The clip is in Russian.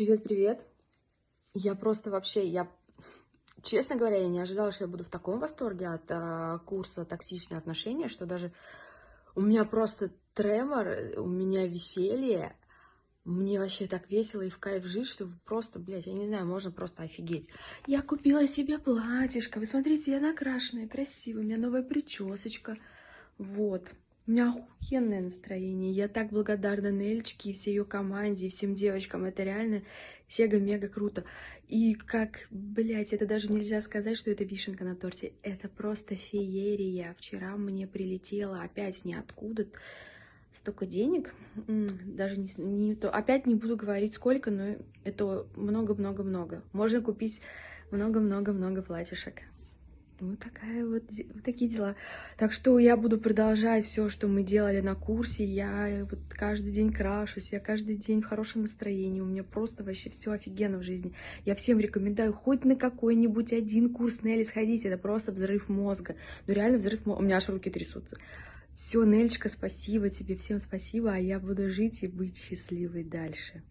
Привет-привет. Я просто вообще, я, честно говоря, я не ожидала, что я буду в таком восторге от а, курса «Токсичные отношения», что даже у меня просто тремор, у меня веселье, мне вообще так весело и в кайф жить, что просто, блядь, я не знаю, можно просто офигеть. Я купила себе платьишко, вы смотрите, я накрашенная, красивая, у меня новая причесочка, вот. У меня охуенное настроение. Я так благодарна Нельчике и всей ее команде, и всем девочкам. Это реально сега-мега круто. И как, блядь, это даже нельзя сказать, что это вишенка на торте. Это просто феерия. Вчера мне прилетело опять ниоткуда столько денег. Даже не, не то. Опять не буду говорить сколько, но это много-много-много. Можно купить много-много-много платьишек. Вот такая вот, вот такие дела. Так что я буду продолжать все, что мы делали на курсе. Я вот каждый день крашусь, я каждый день в хорошем настроении. У меня просто вообще все офигенно в жизни. Я всем рекомендую хоть на какой-нибудь один курс Нелли сходить. Это просто взрыв мозга. Ну реально взрыв мозга. У меня аж руки трясутся. Все, Нельчика, спасибо тебе, всем спасибо. А я буду жить и быть счастливой дальше.